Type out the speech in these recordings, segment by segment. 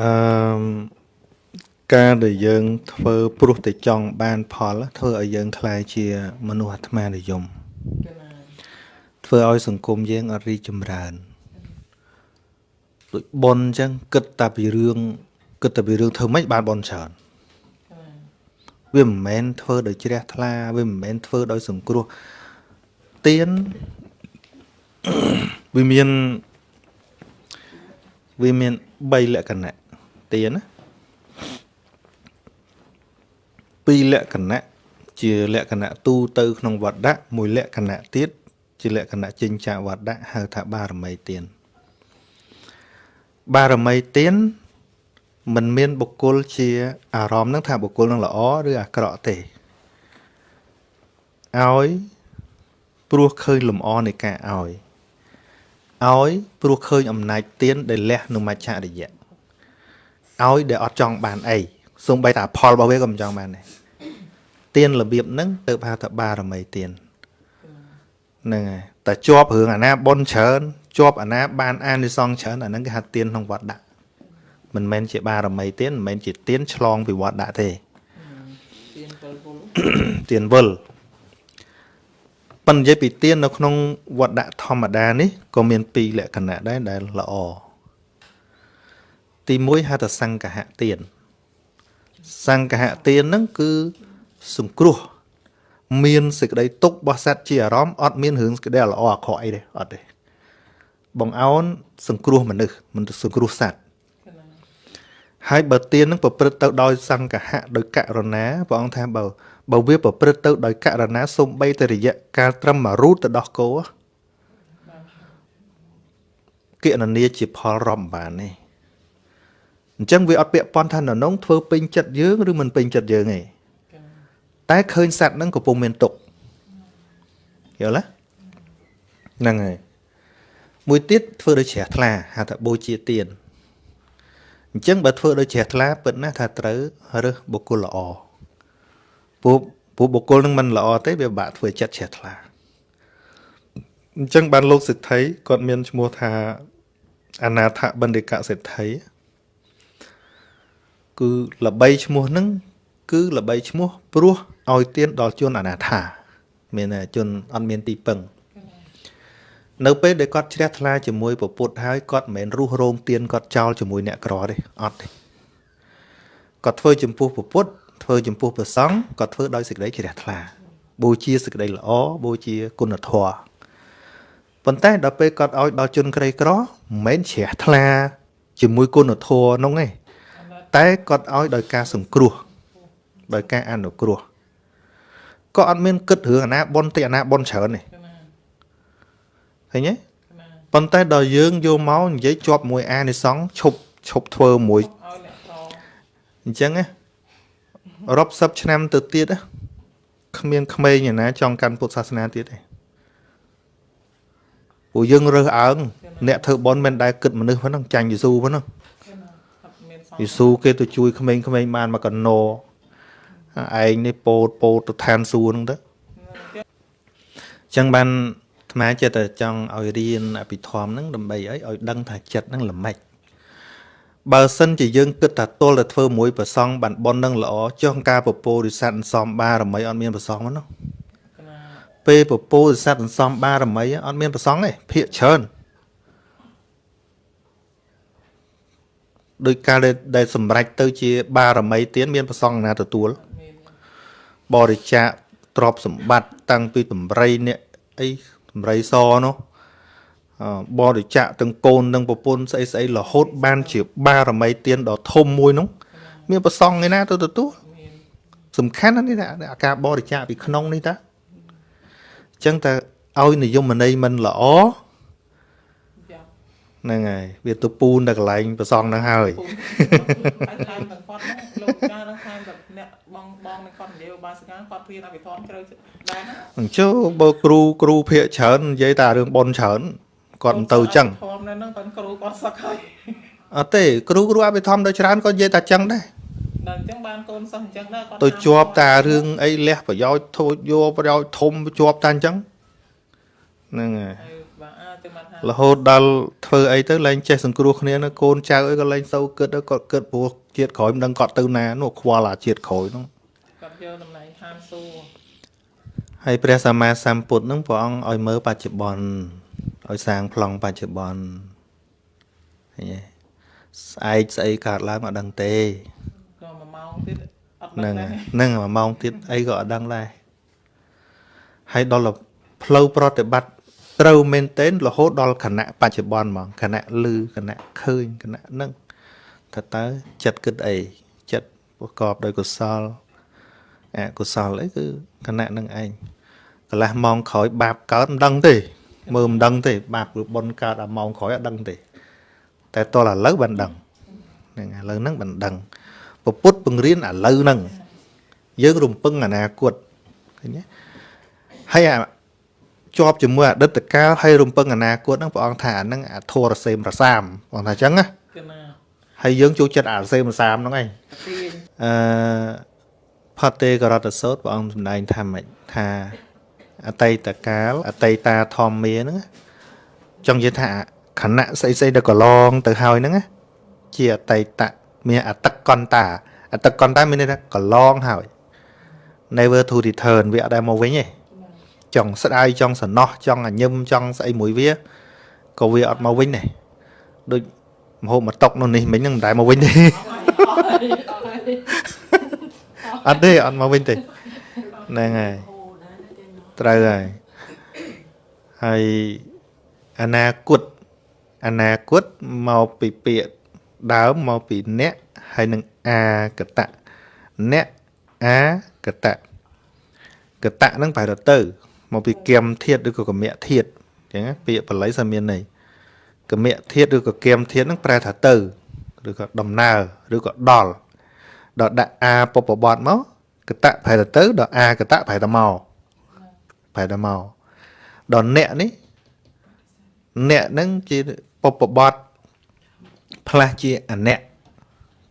អឺការដែលយើងធ្វើព្រោះតែចង់បានផលធ្វើឲ្យយើងខ្លាយជាមនុស្សអាត្មានិយមធ្វើឲ្យសង្គមយើងអត់រីកចម្រើនដូចប៉ុនអញ្ចឹងគិតតែពីរឿងគិតតែពីរឿងធ្វើម៉េចបានប៉ុនច្រើនវាមិនមែនធ្វើដោយជ្រះថ្លាវាមិនមែនធ្វើដោយសង្គ្រោះទៀនវាមានវាមាន3លក្ខណៈ ទៀនណាពីរលក្ខណៈជាលក្ខណៈទូទៅក្នុងវត្តៈមួយលក្ខណៈទៀតជាលក្ខណៈចិញ្ចាវត្តៈហៅថាបារមីទានបារមីទានមិនមានបុគ្គលជាអារម្មណ៍នឹងថាបុគ្គលនឹងល្អឬអាក្រក់ទេឲ្យព្រោះឃើញលំអនៃការឲ្យឲ្យព្រោះឃើញអំណាចទៀនដែលលះនឹងមច្ឆរិយៈ ឲ្យដែលអត់ចង់បានអីសូម្បីតែផលរបស់វាក៏មិនចង់បានដែរទៀនរបៀបហ្នឹងទៅហៅថាបារមីទៀនហ្នឹងហើយតែជាប់រឿងអាណាប៉ុនច្រើនជាប់អាណាបានអានិសងច្រើនអាហ្នឹងគេហៅទៀនក្នុងវត្តដាក់មិនមែនជាបារមីទៀនមិនមែនជាទៀនឆ្លងពីវត្តដាក់ទេទៀនវិលទៀនវិលប៉ុន្តែនិយាយពីទៀននៅក្នុងវត្តដាក់ធម្មតានេះក៏មានពីរលក្ខណៈដែរដែលល្អ ទី1ហៅថាសង្កហទៀនសង្កហទៀនហ្នឹងគឺសង្គ្រោះ មានសេចក្តីទុករបស់សត្វជាអារម្មណ៍អត់មានរឿងសេចក្តីល្អអាក្រក់អីទេអត់ទេបងអោនសង្គ្រោះមនុស្សមិនសង្គ្រោះសត្វហើយបើទៀននឹងប្រព្រឹត្តទៅដោយសង្កហៈដោយករណាព្រះអង្គថាបើបើវាប្រព្រឹត្តទៅដោយករណាសំបីតរយៈកាលត្រឹមមួយរូតទៅដោះគោគណនាជាផលរំបានទេ អញ្ចឹងវាអត់ពាក់ព័ន្ធថានរងធ្វើពេញចិត្តយើងឬមិនពេញចិត្តយើងទេតែឃើញសัตว์ហ្នឹងកំពុងមានទុកយល់ទេហ្នឹងហើយមួយទៀតធ្វើដោយជ្រះថ្លាហៅថាបូជាទានអញ្ចឹងបើធ្វើដោយជ្រះថ្លាពិតណាស់ថាត្រូវរើសបុគ្គលល្អពួកពួកបុគ្គលនឹងមិនល្អទេវាបាក់ធ្វើចិត្តជ្រះថ្លាអញ្ចឹងបានលោកសិទ្ធិគាត់មានឈ្មោះថាអនាថបណ្ឌិកសិទ្ធិ គឺល្បីឈ្មោះហ្នឹងគឺល្បីឈ្មោះព្រោះឲ្យទានដល់ជនអនាថា មានជនអត់មានទីពឹងនៅពេលដែលគាត់ជ្រះថ្លាជាមួយពពុទ្ធហើយគាត់មិនមែនរុះរោមទៀនគាត់ចោលជាមួយអ្នកក្រទេអត់ទេគាត់ធ្វើចំពោះពពុទ្ធធ្វើចំពោះព្រះសង្ឃគាត់ធ្វើដោយសេចក្តីជ្រះថ្លាបូជាសេចក្តីល្អបូជាគុណធម៌ប៉ុន្តែដល់ពេលគាត់ឲ្យដល់ជនក្រីក្រមិនមែនជ្រះថ្លាជាមួយគុណធម៌នោះទេ តែគាត់ឲ្យដោយការសង្គ្រោះដោយការអនុគ្រោះក៏អត់មានគិតរឿងអាណាប៉ុនតិអាណាប៉ុនច្រើនទេឃើញទេប៉ុន្តែដល់យើងយកមកនិយាយជាប់មួយអានិសង្ឃឈប់ឈប់ធ្វើមួយអញ្ចឹងណារាប់សិបឆ្នាំទៅទៀតគ្មានក្មេងណាចង់កាន់ពុទ្ធសាសនាទៀតទេពួកយើងរើសអើងអ្នកធ្វើបន់មិនដែលគិតមនុស្សហ្នឹងចាញ់យេស៊ូហ្នឹង យេស៊ូគេទៅជួយក្មេងៗបានមកកណោឯងនេះពោតពោតទៅឋានសួគ៌ហ្នឹងទៅអញ្ចឹងបានអាត្មាចិត្តតែចង់ឲ្យរៀនអភិធម្មហ្នឹងដើម្បីអីឲ្យដឹងថាចិត្តហ្នឹងល្មិចបើសិនជាយើងគិតថាទល់តែធ្វើមួយប្រសងបានប៉ុននឹងល្អចុះការពពោរិស័តសំបារមីអត់មានប្រសងហ្នឹងណាពេលពពោរិស័តសំបារមីអត់មានប្រសងទេភាកច្រើន ដោយការដែលសម្រេចទៅជា បារមីទានមានប្រសងណាទទួល បរិច្ចាគទ្រព្យសម្បត្តិតាំងពីតម្រៃអ្នកអីតម្រៃសនោះបរិច្ចាគទាំងកូនទាំងប្រពន្ធស្អីស្អីរហូតបានជាបារមីទានដ៏ធំមួយនោះមានប្រសងឯណាទៅទទួលសំខាន់ណាស់នេះអាការបរិច្ចាគពីក្នុងនេះតាអញ្ចឹងតើឲ្យនិយមន័យមិនល្អ ហ្នឹងហើយវាទៅពូនតែកន្លែងប្រសងហ្នឹងហើយហើយថែមទាំងគាត់លោកចាស់ហ្នឹងថែមតែអ្នកបងបងនឹងគាត់និយាយបាសិកាគាត់ព្រៀនអភិធម្មជ្រៅដែរណាអញ្ចឹងបើគ្រូគ្រូភាកច្រើននិយាយតែរឿងប៉ុនច្រើនគាត់មិនទៅអញ្ចឹងធម្មនៅហ្នឹងតែគ្រូគាត់សឹកហើយអត់ទេគ្រូគ្រូអភិធម្មទៅច្រើនគាត់និយាយតែអញ្ចឹងដែរដល់អញ្ចឹងបានកូនសិស្សអញ្ចឹងដែរគាត់ទៅជាប់តារឿងអីលះប្រយោជន៍ធូចយកប្រយោជន៍ធំជាប់តាអញ្ចឹងហ្នឹងហើយបាទទៅមកថា រហូតដល់ធ្វើអីទៅឡើងចេះសង្គ្រោះគ្នានៅកូនចៅអីក៏ឡើងសូវគិតទៅគាត់គិតព្រោះជាតិក្រោយមិនដឹងគាត់ទៅណានោះខ្វល់អាជាតិក្រោយនោះគាត់យកតម្លៃហាមសួរហើយព្រះសម្មាសម្ពុទ្ធនឹងព្រះអង្គឲ្យមើលបច្ចុប្បន្នឲ្យសាងប្លង់បច្ចុប្បន្នឃើញទេស្អែកស្អីកើតឡើងអត់ដឹងទេក៏មួយម៉ោងទៀតអត់ហ្នឹងដឹងហើយដែរហ្នឹងមួយម៉ោងទៀតអីក៏អត់ដឹងដែរហើយដល់ផ្លូវប្រតិបត្តិ ត្រូវមែនទែនរហូតដល់គណៈបច្ចុប្បន្នហ្មងគណៈលឺគណៈឃើញគណៈហ្នឹងថាតើចិត្តគិតអីចិត្តប្រកបដោយកុសលអកុសលអីគឺគណៈហ្នឹងឯងកន្លះម៉ោងក្រោយបាបកើតមិនដឹងទេមើលមិនដឹងទេបាបឬបុណ្យកើតអាម៉ោងក្រោយអត់ដឹងទេ តែតលឥឡូវបានដឹងហ្នឹងឥឡូវហ្នឹងបានដឹងពពុទ្ធបង្រៀនឥឡូវហ្នឹងយើងរំពឹងអនាគតឃើញទេហើយអា ជាប់ជាមួយអតីតកាលហើយរំពឹងអនាគតហ្នឹងព្រះអង្គថាអាហ្នឹងអាធរសេមរសាមព្រះអង្គថាអញ្ចឹងណាគឺណាហើយយើងចូលចិត្តអារសេមរសាមហ្នឹងឯងទាញអឺផតទេករតសោតព្រះអង្គសម្ដែងថាម៉េចថាអតីតកាលអតីតាធម្មាហ្នឹងណាចង់និយាយថាខណៈស្អីស្អីដែលកន្លងទៅហើយហ្នឹងណាជាអតីតមានអតកន្តាអតកន្តាមានន័យថាកន្លងហើយ never to return វាអត់ដែលមកវិញទេ ចង់ស្ដាយចង់សំណោះចង់អញឹមចង់ស្អីមួយវាក៏វាអត់មកវិញដែរដូចមហូបមកຕົកនោះនេះមិញហ្នឹងមិនដែលមកវិញទេអត់ទេអត់មកវិញទេហ្នឹងហើយត្រូវហើយហើយអនាគតអនាគតមកពីពាក្យដើមមកពីអ្នកហើយនឹងអាកតៈអ្នកអាកតៈកតៈហ្នឹងប្រែទៅទៅ មកពីគមធាតឬក៏កមៈធាតអញ្ចឹងណាពាក្យបល័យសាមានន័យកមៈធាតឬក៏គមធាតហ្នឹងប្រែថាទៅឬក៏ដំណើរឬក៏ដល់ដល់ដាក់អាពពបត់មកកតៈប្រែទៅទៅដល់អាកតៈប្រែទៅមកប្រែទៅមកដល់អ្នកនេះអ្នកហ្នឹងជាពពបត់ផ្លាស់ជាអអ្នក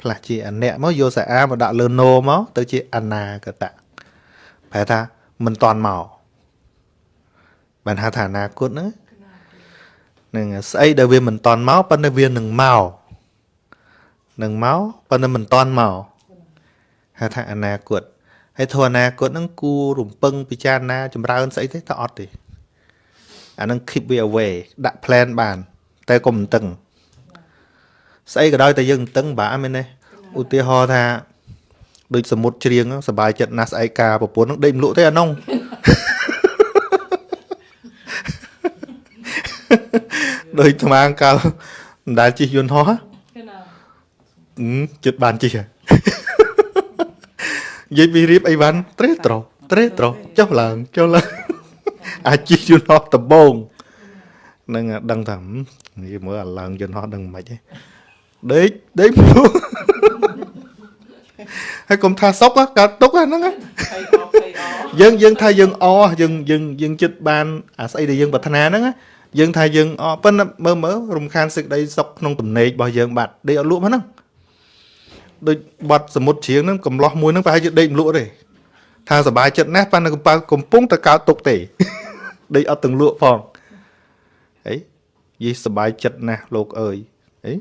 ផ្លាស់ជាអអ្នកមកយកសាអាមកដាក់លើណូមកទៅជាអនាគតៈប្រែថាមិនតន់មក បានហៅថាអនាគតហ្នឹងនឹងស្អីដែលវាមិនតន់មកប៉ុន្តែវានឹងមកនឹងមកប៉ុន្តែមិនតន់មក ហៅថាអនាគតហើយធម៌អនាគតហ្នឹងគួររំពឹងពិចារណាចម្រើនស្អីទេតើអត់ទេអាហ្នឹង keep we away ដាក់ plan បាន តែកុំតឹងស្អីក៏ដោយតែយើងតឹងបាក់មែនទេឧទាហរណ៍ថាដូចសមុទ្រច្រៀងហ្នឹងសบายចិត្តណាស់ស្អែកការប្រពន្ធហ្នឹងដេកមិនលក់ទេអានោះ ដូចថ្មាងកាលមិនដែលជិះយន្តហោះហ៎គឺណាអឺចិត្តបានជិះហើយនិយាយពីរៀបអីវ៉ាន់ត្រេះត្រោត្រេះត្រោចុះឡើងចុះឡើងអាចជិះយន្តហោះដំបងនឹងដឹងថាហឹមនិយាយមើលអាឡើងយន្តហោះដឹងមិនខ្មិចទេដេកដេកព្រោះហើយកុំថាសុកហ៎កើតទុកហ៎ហ្នឹងហ៎ភ័យអស់ភ័យអស់យើងយើងថាយើងអយើងយើងយើងចិត្តបានអាស្អីដែលយើងប្រាថ្នាហ្នឹងណា យើងថាយើងអប៉ុន្តែមើលមើលរំខានសេចក្តីសុខក្នុងទំនេររបស់យើងបាត់ដេកអត់លក់ហ្នឹងដូចបាត់សមុទ្រជ្រៀងហ្នឹងកំឡោះមួយហ្នឹងប្រហែលជាដេកមិនលក់ទេថាសบายចិត្តណាស់ប៉ុន្តែកំពៅកំពុងតែកើតទុកទេ ដេកអត់ទាំងលក់ផងអីយីសบายចិត្តណាស់លោកអើយអី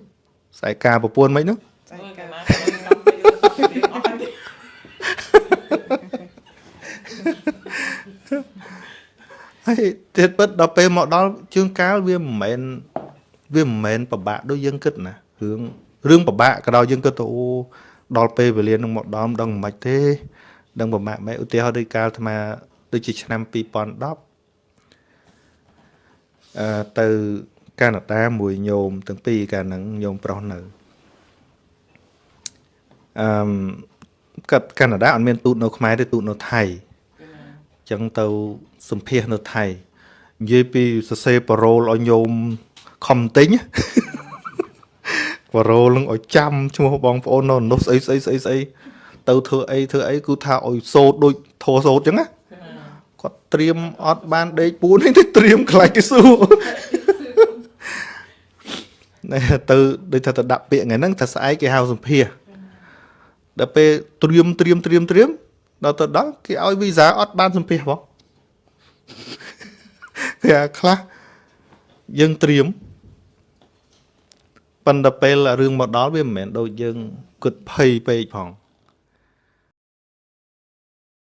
ស្អែកការប្រពន្ធមិនហ្នឹង អើកាលណាខ្ញុំកំពេ ហើយហើយទៀតពិតដល់ពេលមកដល់ជើងកាលវាមិនមែនវាមិនមែនពិបាកដូចយើងគិតណារឿងរឿងពិបាកក៏ដោយយើងគិតទៅអូដល់ពេលវេលានឹងមកដល់មិនដឹងមិនទេ ដឹងពិបាកម៉េចឧទាហរណ៍ដូចកាលអាត្មាដូចជាឆ្នាំ2010អឺទៅកាណាដាមួយញោមទាំងពីរកាលហ្នឹងញោមប្រុសនៅអឺមកាត់កាណាដាអត់មានទូតនៅខ្មែរទេទូតនៅថៃ ចឹងទៅសម្ភាសនៅថៃនិយាយពីសរសេរប៉ារ៉ូលឲ្យញោមខំទិញប៉ារ៉ូលនឹងឲ្យចាំឈ្មោះបងប្អូននៅនោះស្អីស្អីស្អីស្អីទៅធ្វើអីធ្វើអីគឺថាឲ្យសូត្រដូចធោសូត្រចឹងណាគាត់ត្រៀមអត់បានដេកពួននេះទៅត្រៀមខ្លាចគេសួរណែទៅដូចថាទៅដាក់ពាក្យថ្ងៃហ្នឹងថាស្អែកគេហៅសម្ភាសដល់ពេលត្រៀមត្រៀមត្រៀមត្រៀម ដល់ទៅដល់គេឲ្យវីសាអត់បានសម្ភាសបងគេអាខ្លះយើងត្រៀមប៉ុន្តែពេលរឿងមកដល់វាមិនមែនដូចយើងគិតភ័យពេកផង